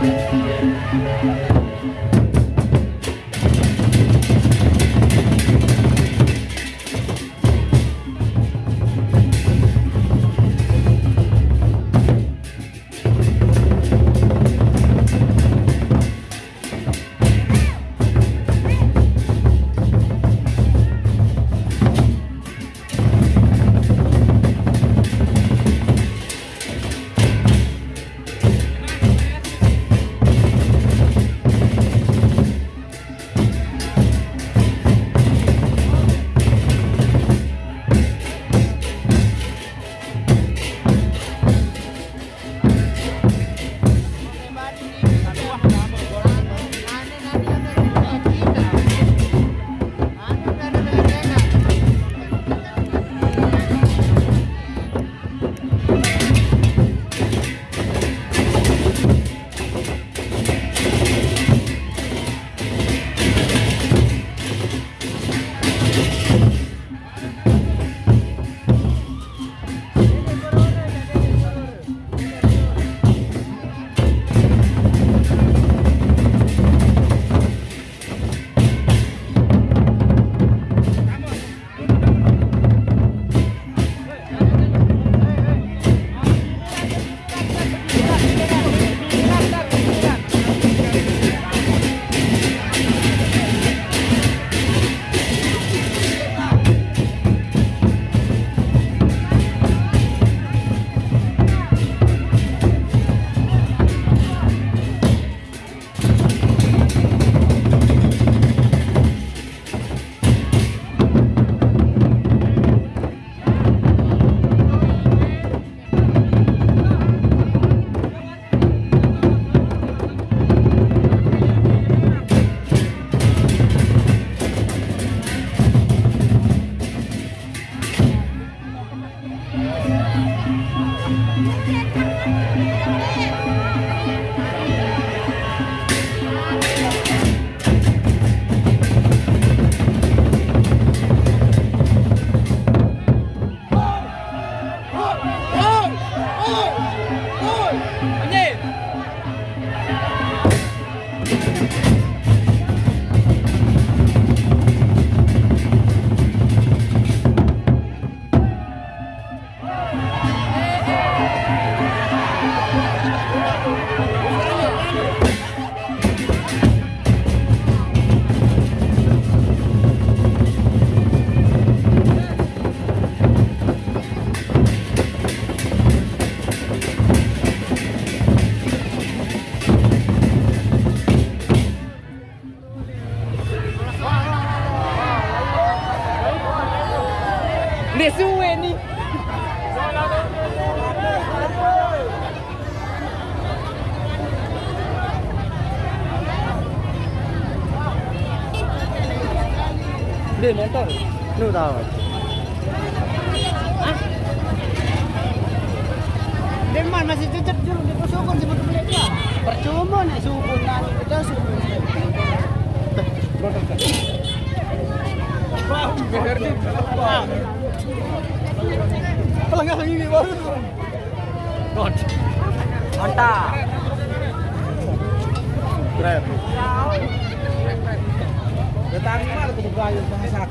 Thank you. Thank you. Me suben Dia motor. Lu tahu. Deman masih cecep jurung di posokon sebut beli dia. Percuma nih subun kan kita subun. Kalau nggak lagi baru. God. Mantap. Keren. Datang mana tuh kayu masak.